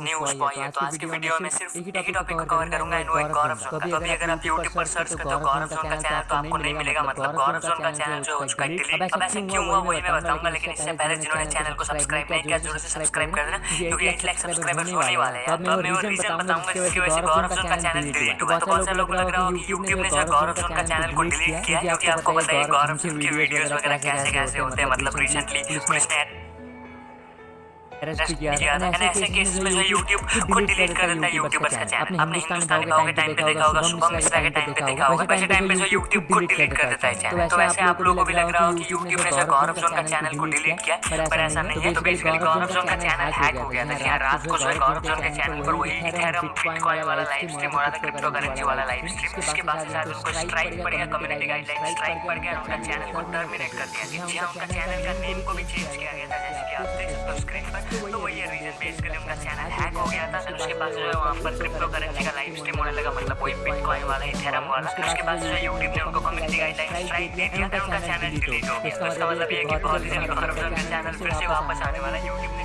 News boy है तो आज की वीडियो में सिर्फ़ एक ही टॉपिक को कवर करूँगा एंड वो है गौरव जोन का। तो अभी अगर आप YouTube पर सर्च करते हो गौरव जोन का चैनल तो आपको नहीं मिलेगा मतलब गौरव जोन का चैनल जो हो चुका डिलीट अब ऐसे क्यों हुआ? वही मैं बताऊँगा लेकिन इससे पहले जिन्होंने चैनल को सब्सक्राइब नहीं किया ज़रूर से सब्सक्राइब कर देना क्योंकि 8 लाख सब्सक्राइबर्स होने वाले हैं। तो मैं वो रीजन बताऊँगा जिसकी वजह से गौरव जोन का चैनल डिलीट हुआ तो बहुत सारे लोग लग रहा होगा कि ने जो गौरव जोन का चैनल को डिलीट किया क्योंकि आपको पता है गौरव जोन की वीडियोस वगैरह कैसे कैसे होते हैं मतलब रिसेंटली पुलिस ने अरेस्ट किया था ऐसे केसेस में जो YouTube खुद डिलीट कर देता है यूट्यूबर्स का चैनल आपने। हिंदुस्तान भाव के टाइम पे देखा होगा शुभम मिश्रा के टाइम पे देखा होगा। वैसे टाइम पे जो YouTube खुद डिलीट कर देता है। चैनल तो वैसे आप लोगों को भी लग रहा हो कि YouTube ने जो गौरव जोन का चैनल को डिलीट किया पर ऐसा नहीं। है तो बेसिकली गौरव जोन का चैनल हैक हो गया था रात को जो है गौरव जोन के चैनल पर वही इथेरियम बिटकॉइन वाला लाइव स्ट्रीम हो रहा था क्रिप्टो करेंसी वाला लाइव स्ट्रीम उसके बाद शायद उनको स्ट्राइक पड़ गया कम्युनिटी गाइडलाइन स्ट्राइक पड़ गया उनका चैनल को टर्मिनेट कर दिया हाँ उनका चैनल का नेम को भी चेंज किया गया था तो वही रीजन बेसिकली उनका चैनल हैक हो गया था, फिर उसके पास जो है वहाँ पर क्रिप्टो करेंसी का लाइव स्ट्रीम होने लगा मतलब वही बिटकॉइन वाला इथेरम वाला। फिर उसके बाद जो है यूट्यूब ने उनको कम्युनिटी गाइडलाइन स्ट्राइक दे दिया था, उनका चैनल डिलीट हो गया। तो इसका मतलब ये है कि बहुत ही जल्द गौरव का चैनल फिर से वापस आने वाला यूट्यूब ने